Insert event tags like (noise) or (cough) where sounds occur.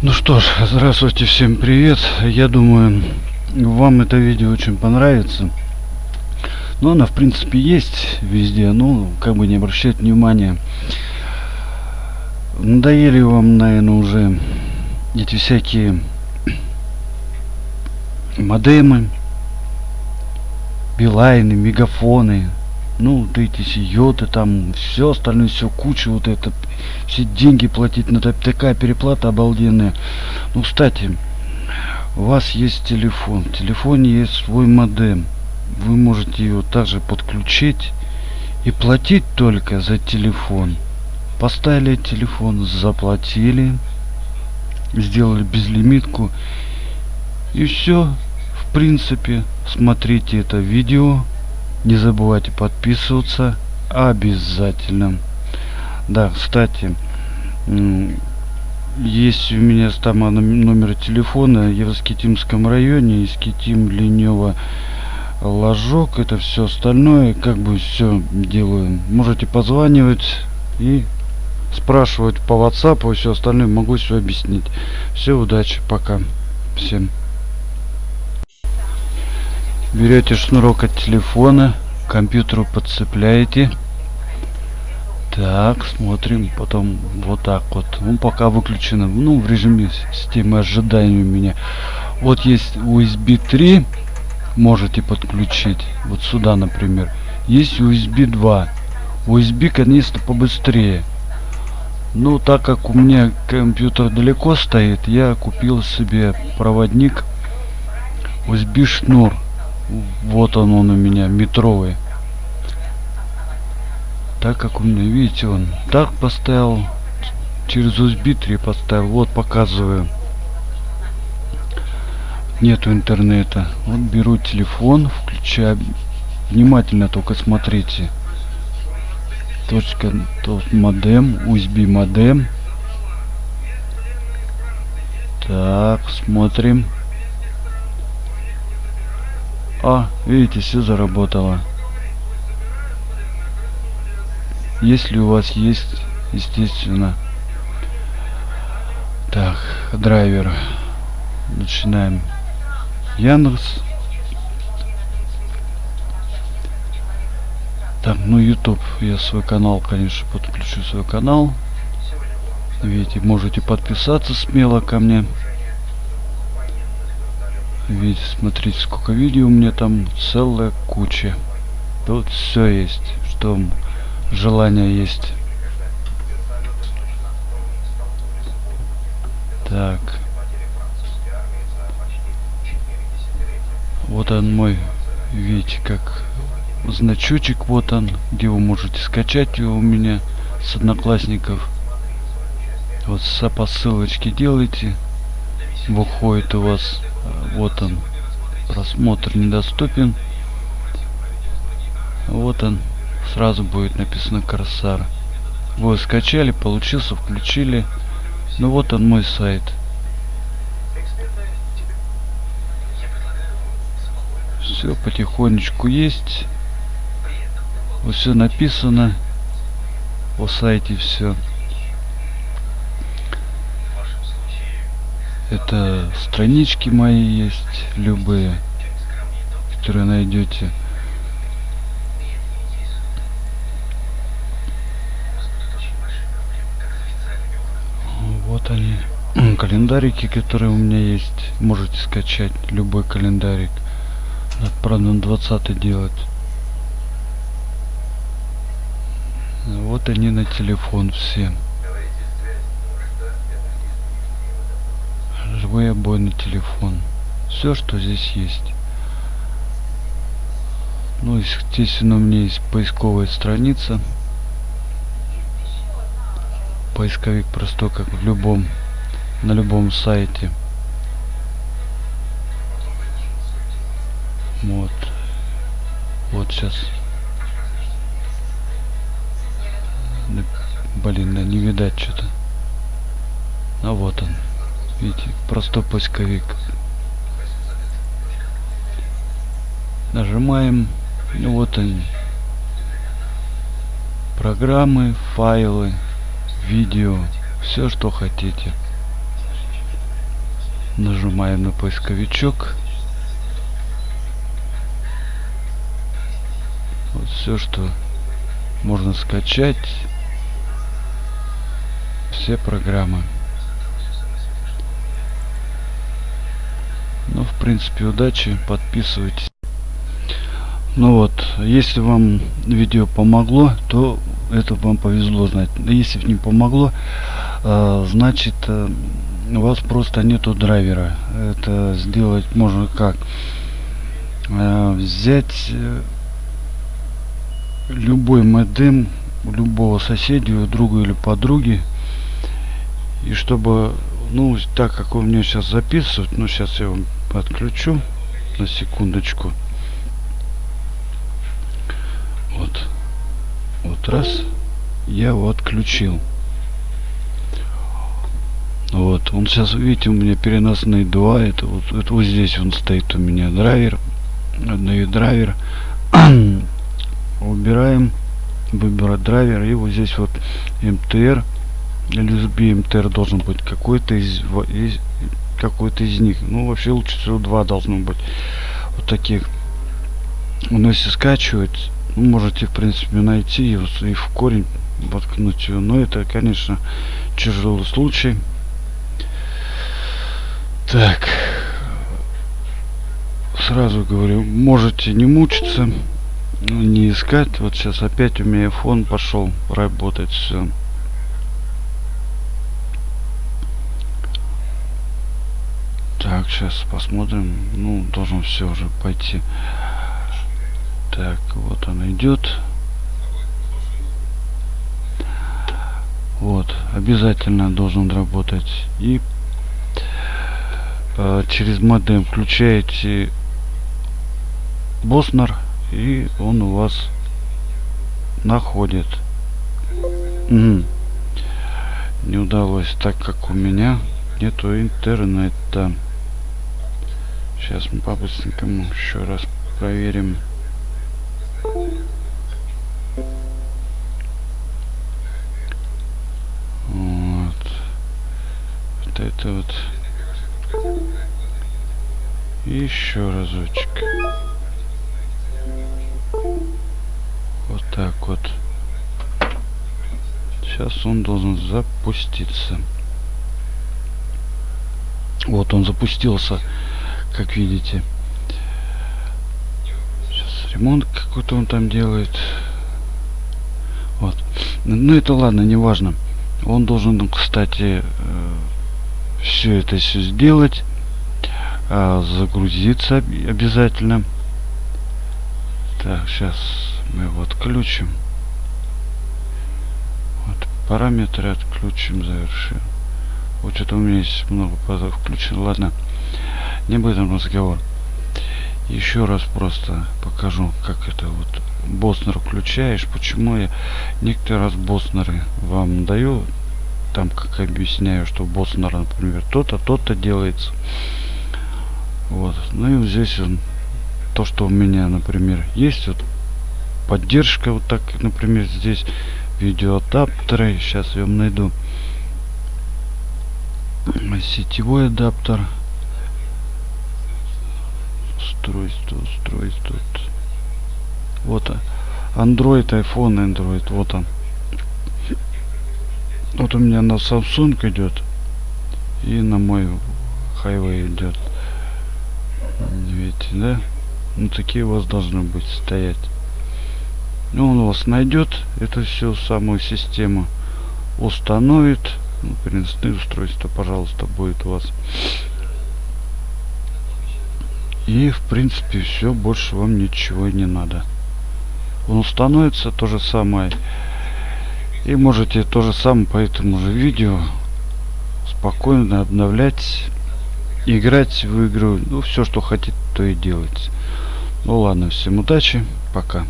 Ну что ж, здравствуйте, всем привет. Я думаю, вам это видео очень понравится. Ну, она, в принципе, есть везде, ну, как бы не обращать внимания. Надоели вам, наверное, уже эти всякие модемы, билайны, мегафоны, ну, вот эти сиоты там, все остальное, все куча, вот это, все деньги платить, на такая переплата обалденная. Ну, кстати, у вас есть телефон, в телефоне есть свой модем, вы можете его также подключить и платить только за телефон. Поставили телефон, заплатили, сделали безлимитку и все. В принципе, смотрите это видео не забывайте подписываться обязательно. Да, кстати, есть у меня там номер телефона я в Скитимском районе, Скитим, Ленева, Ложок, это все остальное, как бы все делаю. Можете позванивать и спрашивать по WhatsApp и все остальное, могу все объяснить. Все, удачи, пока. Всем берете шнурок от телефона к компьютеру подцепляете. Так смотрим потом вот так вот. Ну пока выключено ну в режиме системы ожидания у меня. Вот есть usb 3 можете подключить. Вот сюда например. Есть usb 2 usb конечно побыстрее. Ну так как у меня компьютер далеко стоит я купил себе проводник usb шнур вот он он у меня метровый. Так как у меня видите он так поставил через USB 3 поставил вот показываю. Нету интернета. Вот беру телефон включаю. Внимательно только смотрите. Точка тот модем USB модем. Так смотрим а, видите, все заработало. Если у вас есть, естественно. Так, драйвер. Начинаем. Яндекс. Так, ну YouTube. Я свой канал, конечно, подключу свой канал. Видите, можете подписаться смело ко мне. Видите, смотрите, сколько видео у меня там целая куча. Тут все есть, что желание есть. Так. Вот он мой, видите, как значочек, вот он, где вы можете скачать его у меня с одноклассников. Вот по ссылочке делайте, выходит у вас вот он. Просмотр недоступен. Вот он. Сразу будет написано корсар вы скачали получился включили. Ну вот он мой сайт. Все потихонечку есть. Все написано. О сайте все это странички мои есть любые которые найдете. Вот они (clears throat) календарики которые у меня есть. Можете скачать любой календарик. Надо правда на 20 делать. Вот они на телефон все живой обойный телефон. Все что здесь есть. Ну естественно у меня есть поисковая страница. Поисковик простой как в любом на любом сайте. Вот. Вот сейчас блин да не видать что-то. А вот он видите простой поисковик нажимаем ну вот они программы файлы видео все что хотите Нажимаем на поисковичок. Вот все, что можно скачать. Все программы. Ну, в принципе, удачи. Подписывайтесь. Ну вот, если вам видео помогло, то это вам повезло знать. Если не помогло, э, значит э, у вас просто нету драйвера. Это сделать можно как? Э, взять любой модем у любого соседа, у друга или подруги. И чтобы, ну, так как у меня сейчас записывают, ну, сейчас я вам отключу на секундочку. Вот. Вот раз. Я его отключил. Вот. Он сейчас, видите, у меня переносные два. Это вот, это вот здесь он стоит у меня драйвер. Одной драйвер. (clears throat) Убираем. Выбирать драйвер. И вот здесь вот МТР. USB МТР должен быть какой-то из, из какой-то из них. Ну, вообще лучше всего два должно быть. Вот таких. Но если скачивать, можете в принципе найти его и в корень воткнуть его но это конечно тяжелый случай так сразу говорю можете не мучиться не искать вот сейчас опять у меня фон пошел работать все так сейчас посмотрим ну должен все уже пойти так, вот он идет. Вот, обязательно должен работать. И э, через модем включаете Боснер, и он у вас находит. Угу. Не удалось, так как у меня нету интернета. Сейчас мы по-быстренькому еще раз проверим. это вот. Еще разочек. Вот так вот. Сейчас он должен запуститься. Вот он запустился как видите. Сейчас ремонт какой-то он там делает. Вот. Ну это ладно не важно он должен кстати э, все это все сделать а, загрузиться обязательно. Так сейчас мы его отключим. Вот параметры отключим завершим. Вот что-то у меня есть много включено. Ладно не об этом разговор еще раз просто покажу как это вот боснер включаешь почему я некоторые раз боснеры вам даю там как объясняю, что босс, например, то-то, то-то делается. Вот. Ну и здесь он, то, что у меня, например, есть вот поддержка, вот так, например, здесь видеоадаптеры. Сейчас я вам найду сетевой адаптер. Устройство, устройство. Вот Android, iPhone, Android, вот он. Вот у меня на Samsung идет. И на мой Highway идет. Видите, да? Ну такие у вас должны быть стоять. Ну, он у вас найдет это все самую систему. Установит. Ну, переносные устройства, пожалуйста, будет у вас. И в принципе все, больше вам ничего не надо. Он установится то же самое и можете то же самое по этому же видео спокойно обновлять, играть в игру. Ну, все, что хотите, то и делать. Ну ладно, всем удачи, пока.